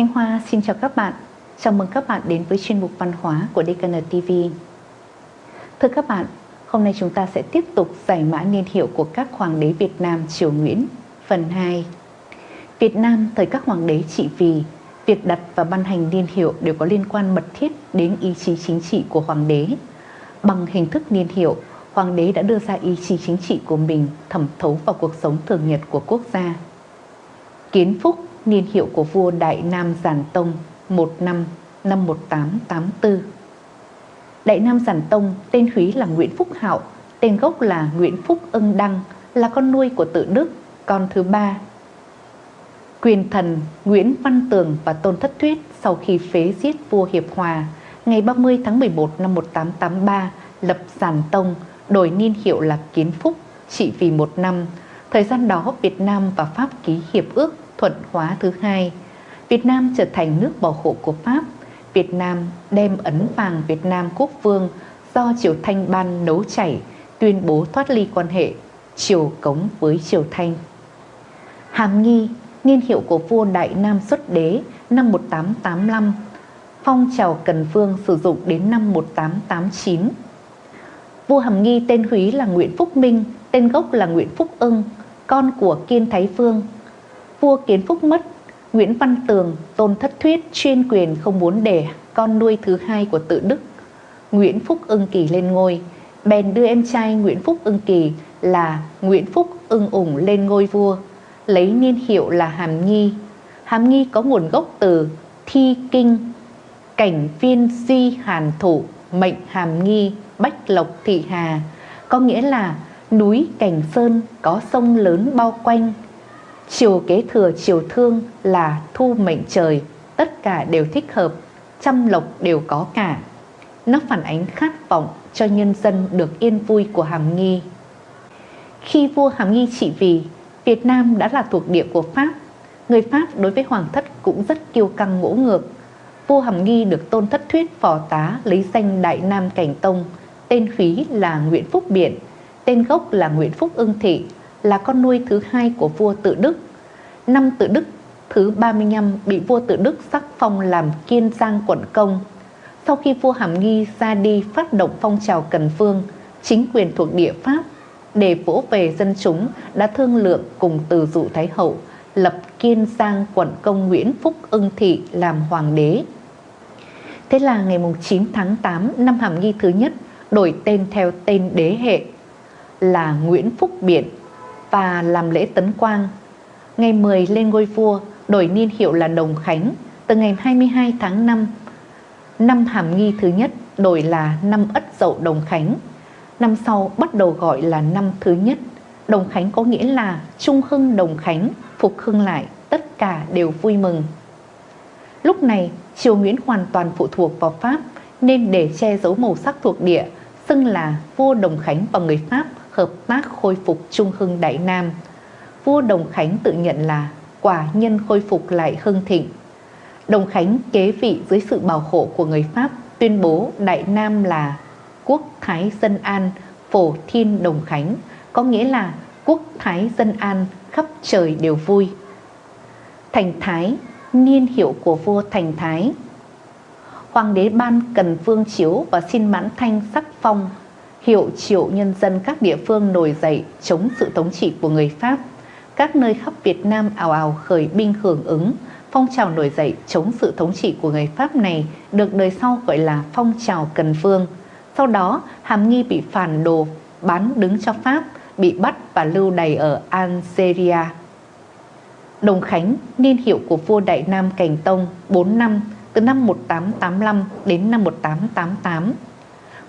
Thanh Hoa xin chào các bạn. Chào mừng các bạn đến với chuyên mục văn hóa của DKN TV. Thưa các bạn, hôm nay chúng ta sẽ tiếp tục giải mã niên hiệu của các hoàng đế Việt Nam triều Nguyễn, phần 2. Việt Nam thời các hoàng đế trị vì, việc đặt và ban hành niên hiệu đều có liên quan mật thiết đến ý chí chính trị của hoàng đế. Bằng hình thức niên hiệu, hoàng đế đã đưa ra ý chí chính trị của mình thẩm thấu vào cuộc sống thường nhật của quốc gia. Kiến Phúc, niên hiệu của vua Đại Nam Giản Tông, một năm năm 1884. Đại Nam Giản Tông tên Húy là Nguyễn Phúc Hạo, tên gốc là Nguyễn Phúc Ưng Đăng, là con nuôi của tự Đức, con thứ ba. Quyền thần Nguyễn Văn Tường và Tôn Thất Thuyết sau khi phế giết vua Hiệp Hòa, ngày 30 tháng 11 năm 1883 lập Giản Tông, đổi niên hiệu là Kiến Phúc, trị vì một năm. Thời gian đó Việt Nam và Pháp ký hiệp ước thuận hóa thứ hai. Việt Nam trở thành nước bảo hộ của Pháp. Việt Nam đem ấn vàng Việt Nam quốc vương do Triều Thanh ban nấu chảy, tuyên bố thoát ly quan hệ Triều Cống với Triều Thanh. Hàm nghi, niên hiệu của vua Đại Nam xuất đế năm 1885, phong trào Cần Vương sử dụng đến năm 1889. Vua Hàm Nghi tên Húy là Nguyễn Phúc Minh, tên gốc là Nguyễn Phúc Ưng, con của Kiên Thái Vương. Vua Kiến Phúc mất, Nguyễn Văn Tường, Tôn Thất Thuyết chuyên quyền không muốn để con nuôi thứ hai của tự Đức, Nguyễn Phúc Ưng Kỳ lên ngôi, bèn đưa em trai Nguyễn Phúc Ưng Kỳ là Nguyễn Phúc Ưng Ủng lên ngôi vua, lấy niên hiệu là Hàm Nghi. Hàm Nghi có nguồn gốc từ thi kinh, cảnh viên di hàn thủ, mệnh Hàm Nghi, Bách Lộc Thị Hà, có nghĩa là núi Cảnh Sơn có sông lớn bao quanh. Chiều kế thừa chiều thương là thu mệnh trời, tất cả đều thích hợp, trăm lộc đều có cả. Nó phản ánh khát vọng cho nhân dân được yên vui của Hàm Nghi. Khi vua Hàm Nghi trị vì, Việt Nam đã là thuộc địa của Pháp. Người Pháp đối với Hoàng thất cũng rất kiêu căng ngỗ ngược. Vua Hàm Nghi được tôn thất thuyết phò tá lấy danh Đại Nam Cảnh Tông, tên phí là Nguyễn Phúc Biện, tên gốc là Nguyễn Phúc Ưng Thị, là con nuôi thứ hai của vua Tự Đức. Năm Tự Đức thứ 35 bị vua Tự Đức sắc phong làm Kiên Giang quận công. Sau khi vua Hàm Nghi ra đi phát động phong trào Cần phương, chính quyền thuộc địa Pháp để vỗ về dân chúng đã thương lượng cùng từ dụ Thái Hậu lập Kiên Giang quận công Nguyễn Phúc Ưng Thị làm hoàng đế. Thế là ngày 9 tháng 8 năm Hàm Nghi thứ nhất đổi tên theo tên đế hệ là Nguyễn Phúc Biện và làm lễ tấn quang. Ngày 10 lên ngôi vua đổi niên hiệu là Đồng Khánh từ ngày 22 tháng 5. Năm Hàm Nghi thứ nhất đổi là năm Ất Dậu Đồng Khánh. Năm sau bắt đầu gọi là năm thứ nhất. Đồng Khánh có nghĩa là Trung Hưng Đồng Khánh, phục hưng lại, tất cả đều vui mừng. Lúc này, triều Nguyễn hoàn toàn phụ thuộc vào Pháp nên để che giấu màu sắc thuộc địa, xưng là vua Đồng Khánh và người Pháp hợp tác khôi phục Trung Hưng Đại Nam. Vua Đồng Khánh tự nhận là quả nhân khôi phục lại hưng thịnh. Đồng Khánh kế vị dưới sự bảo hộ của người Pháp tuyên bố Đại Nam là quốc thái dân an phổ thiên đồng khánh, có nghĩa là quốc thái dân an khắp trời đều vui. Thành thái, niên hiệu của vua thành thái. Hoàng đế ban cần vương chiếu và xin mãn thanh sắc phong, hiệu triệu nhân dân các địa phương nổi dậy chống sự thống trị của người pháp các nơi khắp việt nam ào ào khởi binh hưởng ứng phong trào nổi dậy chống sự thống trị của người pháp này được đời sau gọi là phong trào cần vương sau đó, Hàm Nghi bị phản đồ bán đứng cho Pháp, bị bắt và lưu đày ở Algeria. Đồng Khánh, niên hiệu của vua Đại Nam Cảnh Tông 4 năm, từ năm 1885 đến năm 1888.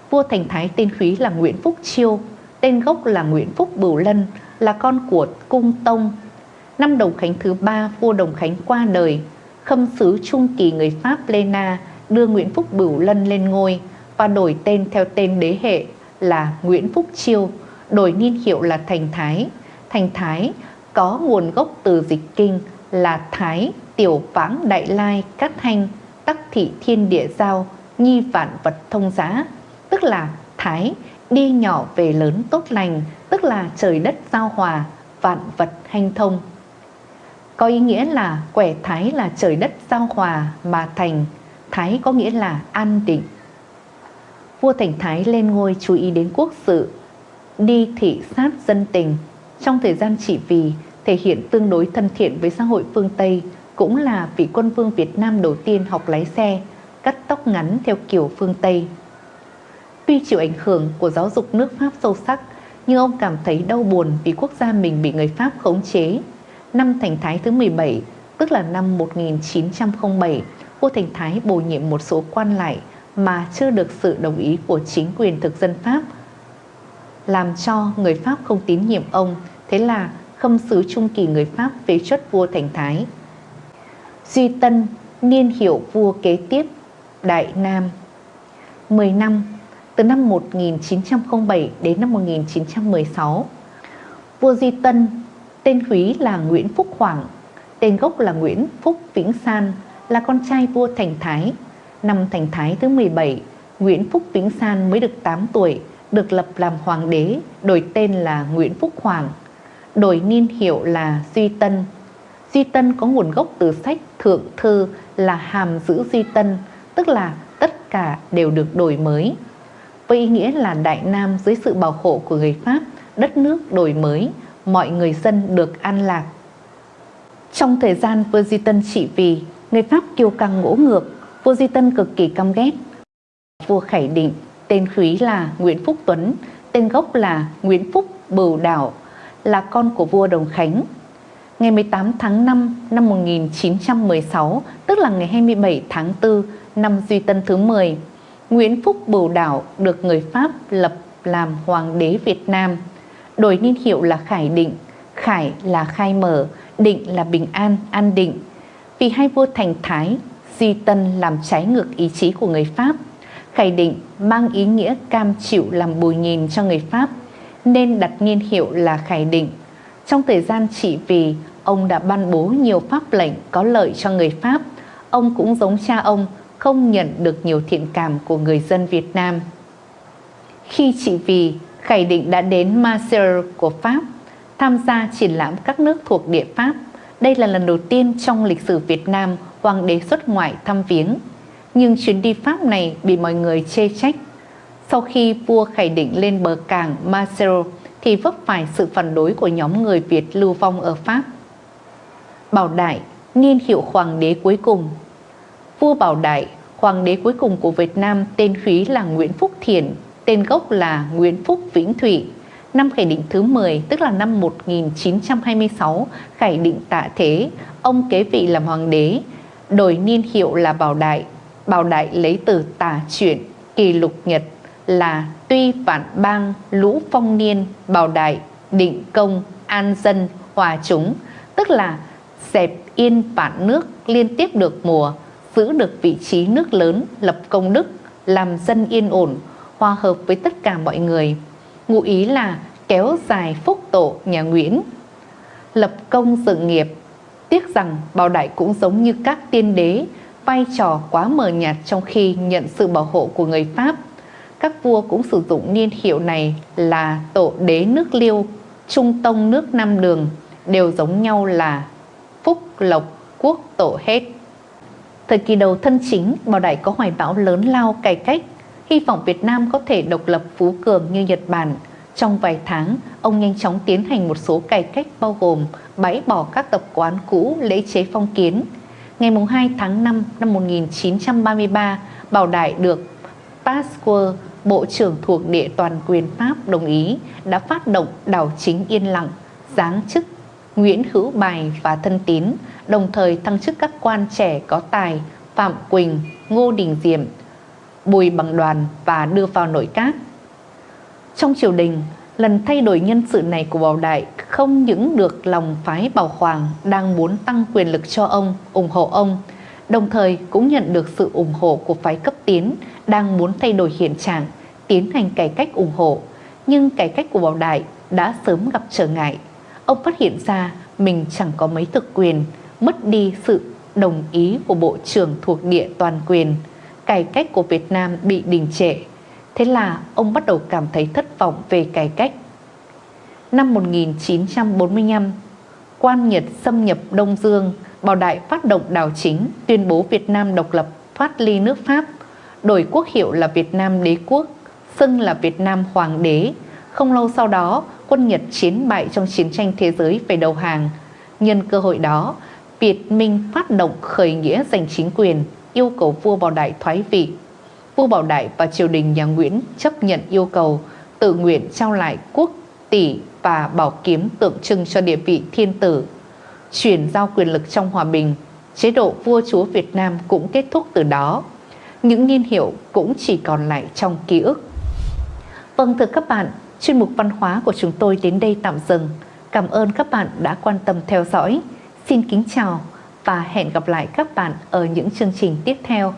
Vua Thành Thái tên Khí là Nguyễn Phúc Chiêu, tên gốc là Nguyễn Phúc Bửu Lân, là con của Cung Tông. Năm Đồng Khánh thứ ba, vua Đồng Khánh qua đời, khâm sứ Trung Kỳ người Pháp Lena đưa Nguyễn Phúc Bửu Lân lên ngôi, và đổi tên theo tên đế hệ là Nguyễn Phúc Chiêu, đổi niên hiệu là Thành Thái. Thành Thái có nguồn gốc từ dịch kinh là Thái, Tiểu Vãng Đại Lai, Cát Thanh, Tắc Thị Thiên Địa Giao, Nhi Vạn Vật Thông Giá, tức là Thái đi nhỏ về lớn tốt lành, tức là trời đất giao hòa, vạn vật hanh thông. có ý nghĩa là quẻ thái là trời đất giao hòa mà thành, thái có nghĩa là an định. Vua Thành Thái lên ngôi chú ý đến quốc sự, đi thị sát dân tình. Trong thời gian trị vì, thể hiện tương đối thân thiện với xã hội phương Tây, cũng là vị quân vương Việt Nam đầu tiên học lái xe, cắt tóc ngắn theo kiểu phương Tây. Tuy chịu ảnh hưởng của giáo dục nước Pháp sâu sắc, nhưng ông cảm thấy đau buồn vì quốc gia mình bị người Pháp khống chế. Năm Thành Thái thứ 17, tức là năm 1907, vua Thành Thái bổ nhiệm một số quan lại mà chưa được sự đồng ý của chính quyền thực dân Pháp, làm cho người Pháp không tín nhiệm ông, thế là khâm sứ Trung Kỳ người Pháp phế truất vua Thành Thái. Duy Tân, niên hiệu vua kế tiếp, Đại Nam 10 năm, từ năm 1907 đến năm 1916 Vua Duy Tân, tên húy là Nguyễn Phúc Hoàng, tên gốc là Nguyễn Phúc Vĩnh San, là con trai vua Thành Thái. Năm Thành Thái thứ 17, Nguyễn Phúc Vĩnh San mới được 8 tuổi, được lập làm hoàng đế, đổi tên là Nguyễn Phúc Hoàng, đổi niên hiệu là Duy Tân. Duy Tân có nguồn gốc từ sách Thượng Thư là hàm giữ Duy Tân, tức là tất cả đều được đổi mới. Với ý nghĩa là Đại Nam dưới sự bảo hộ của người Pháp, đất nước đổi mới, mọi người dân được an lạc. Trong thời gian vua Di Tân trị vì, người Pháp kiêu căng ngỗ ngược, vua Di Tân cực kỳ căm ghét. Vua Khải Định, tên khúy là Nguyễn Phúc Tuấn, tên gốc là Nguyễn Phúc Bửu Đảo, là con của vua Đồng Khánh. Ngày 18 tháng 5 năm 1916, tức là ngày 27 tháng 4 năm Duy Tân thứ 10, Nguyễn Phúc Bửu Đảo được người Pháp lập làm Hoàng đế Việt Nam, đổi niên hiệu là Khải Định, Khải là khai mở, Định là bình an, an định. Vì hai vua thành Thái, Di Tân làm trái ngược ý chí của người Pháp, Khải Định mang ý nghĩa cam chịu làm bùi nhìn cho người Pháp, nên đặt niên hiệu là Khải Định. Trong thời gian trị vì, ông đã ban bố nhiều pháp lệnh có lợi cho người Pháp. Ông cũng giống cha ông, không nhận được nhiều thiện cảm của người dân Việt Nam. Khi trị vì, Khải Định đã đến Marseille của Pháp, tham gia triển lãm các nước thuộc địa Pháp. Đây là lần đầu tiên trong lịch sử Việt Nam hoàng đế xuất ngoại thăm viếng. Nhưng chuyến đi Pháp này bị mọi người chê trách. Sau khi vua Khải Định lên bờ cảng Marseille thì vấp phải sự phản đối của nhóm người Việt lưu vong ở Pháp. Bảo Đại, niên hiệu hoàng đế cuối cùng Vua Bảo Đại, hoàng đế cuối cùng của Việt Nam tên khí là Nguyễn Phúc Thiền, tên gốc là Nguyễn Phúc Vĩnh Thủy. Năm khải định thứ 10, tức là năm 1926, khải định tạ thế, ông kế vị làm hoàng đế, đổi niên hiệu là Bảo Đại. Bảo Đại lấy từ tả chuyển, kỳ lục nhật là tuy vạn bang, lũ phong niên, Bảo Đại, định công, an dân, hòa chúng, tức là dẹp yên vạn nước liên tiếp được mùa, giữ được vị trí nước lớn, lập công đức, làm dân yên ổn, hòa hợp với tất cả mọi người. Ngụ ý là kéo dài phúc tổ nhà Nguyễn. Lập công dựng nghiệp, tiếc rằng Bảo Đại cũng giống như các tiên đế, vai trò quá mờ nhạt trong khi nhận sự bảo hộ của người Pháp. Các vua cũng sử dụng niên hiệu này là tổ đế nước Liêu, trung tông nước Nam Đường, đều giống nhau là phúc lộc quốc tổ hết. Thời kỳ đầu thân chính, Bảo Đại có hoài bão lớn lao cải cách, hy vọng Việt Nam có thể độc lập phú cường như Nhật Bản. Trong vài tháng, ông nhanh chóng tiến hành một số cải cách bao gồm bãi bỏ các tập quán cũ lễ chế phong kiến. Ngày 2 tháng 5 năm 1933, Bảo Đại được Pasteur, Bộ trưởng thuộc địa toàn quyền Pháp đồng ý đã phát động đảo chính yên lặng, giáng chức Nguyễn Hữu Bài và Thân Tín, đồng thời thăng chức các quan trẻ có tài Phạm Quỳnh, Ngô Đình Diệm, Bùi Bằng Đoàn và đưa vào nội các. Trong triều đình, lần thay đổi nhân sự này của Bảo Đại không những được lòng phái Bảo Hoàng đang muốn tăng quyền lực cho ông, ủng hộ ông, đồng thời cũng nhận được sự ủng hộ của phái cấp tiến đang muốn thay đổi hiện trạng, tiến hành cải cách ủng hộ. Nhưng cải cách của Bảo Đại đã sớm gặp trở ngại ông phát hiện ra mình chẳng có mấy thực quyền, mất đi sự đồng ý của Bộ trưởng thuộc địa toàn quyền. Cải cách của Việt Nam bị đình trệ. Thế là ông bắt đầu cảm thấy thất vọng về cải cách. Năm 1945, quan Nhật xâm nhập Đông Dương, Bảo Đại phát động đảo chính, tuyên bố Việt Nam độc lập, thoát ly nước Pháp, đổi quốc hiệu là Việt Nam đế quốc, xưng là Việt Nam hoàng đế. Không lâu sau đó, quân Nhật chiến bại trong chiến tranh thế giới về đầu hàng. Nhân cơ hội đó, Việt Minh phát động khởi nghĩa giành chính quyền, yêu cầu vua Bảo Đại thoái vị. Vua Bảo Đại và triều đình nhà Nguyễn chấp nhận yêu cầu, tự nguyện trao lại quốc tỷ và bảo kiếm tượng trưng cho địa vị thiên tử. Chuyển giao quyền lực trong hòa bình, chế độ vua chúa Việt Nam cũng kết thúc từ đó. Những niên hiệu cũng chỉ còn lại trong ký ức. Vâng thưa các bạn, chuyên mục văn hóa của chúng tôi đến đây tạm dừng. Cảm ơn các bạn đã quan tâm theo dõi. Xin kính chào và hẹn gặp lại các bạn ở những chương trình tiếp theo.